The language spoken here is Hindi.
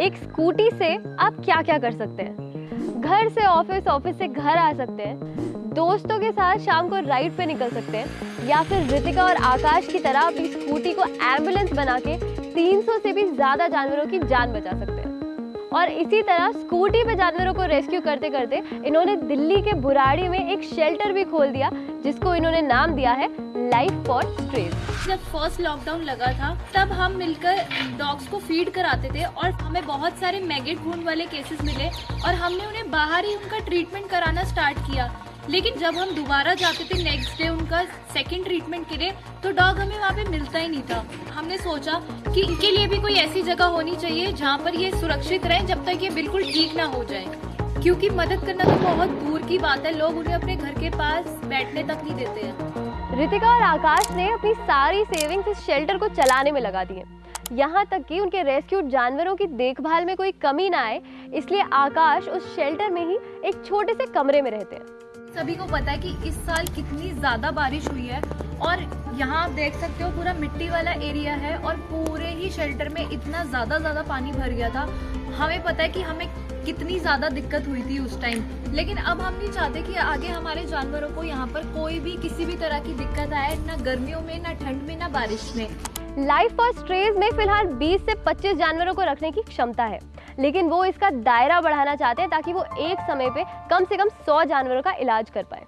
एक स्कूटी से आप क्या क्या कर सकते हैं? घर से ऑफ़िस ऑफ़िस से घर आ सकते हैं। दोस्तों के साथ शाम को राइड पे निकल सकते हैं। या फिर ऋतिका और आकाश की तरह अपनी स्कूटी को एंबुलेंस बना के 300 से भी ज़्यादा जानवरों की जान बचा सकते हैं। और इसी तरह स्कूटी पे जानवरों को रेस्क्यू करते करते इन्होंने दिल्ली के बुराड़ी में एक शेल्टर भी खोल दिया, जिसको इन्होंने नाम दिया है लाइफ फॉर स्ट्रेज जब फ़र्स्ट लॉकडाउन लगा था, तब हम मिलकर डॉग्स को फ़ीड कराते थे और हमें बहुत सारे मैगेट वूंड वाले केसेस मिले और हमने उन्हें बाहर ही उनका ट्रीटमेंट कराना स्टार्ट किया। लेकिन जब हम दोबारा जाते थे नेक्स्ट डे उनका सेकंड ट्रीटमेंट के लिए तो डॉग हमें वहाँ पे मिलता ही नहीं था। हमने सोचा कि इनके लिए भी कोई ऐसी जगह होनी चाहिए जहाँ पर ये सुरक्षित रहे जब तक ये बिल्कुल ठीक ना हो जाए। क्योंकि मदद करना तो बहुत दूर की बात है, लोग उन्हें अपने घर के पास बैठने तक नहीं देते हैं। रितिका और आकाश ने अपनी सारी सेविंग्स इस शेल्टर को चलाने में लगा दी है यहाँ तक कि उनके रेस्क्यूड जानवरों की देखभाल में कोई कमी ना आए इसलिए आकाश उस शेल्टर में ही एक छोटे से कमरे में रहते हैं। सभी को पता है कि इस साल कितनी ज़्यादा बारिश हुई है और यहाँ आप देख सकते हो पूरा मिट्टी वाला एरिया है और पूरे ही शेल्टर में इतना ज़्यादा ज़्यादा पानी भर गया था। हमें पता है कि हमें कितनी ज़्यादा दिक्कत हुई थी उस टाइम लेकिन अब हम नहीं चाहते कि आगे हमारे जानवरों को यहाँ पर कोई भी किसी भी तरह की दिक्कत आए ना गर्मियों में ना ठंड में ना बारिश में। लाइफ फॉर स्ट्रेज में फ़िलहाल 20 से 25 जानवरों को रखने की क्षमता है। लेकिन वो इसका दायरा बढ़ाना चाहते हैं ताकि वो एक समय पे कम से कम सौ जानवरों का इलाज कर पाए।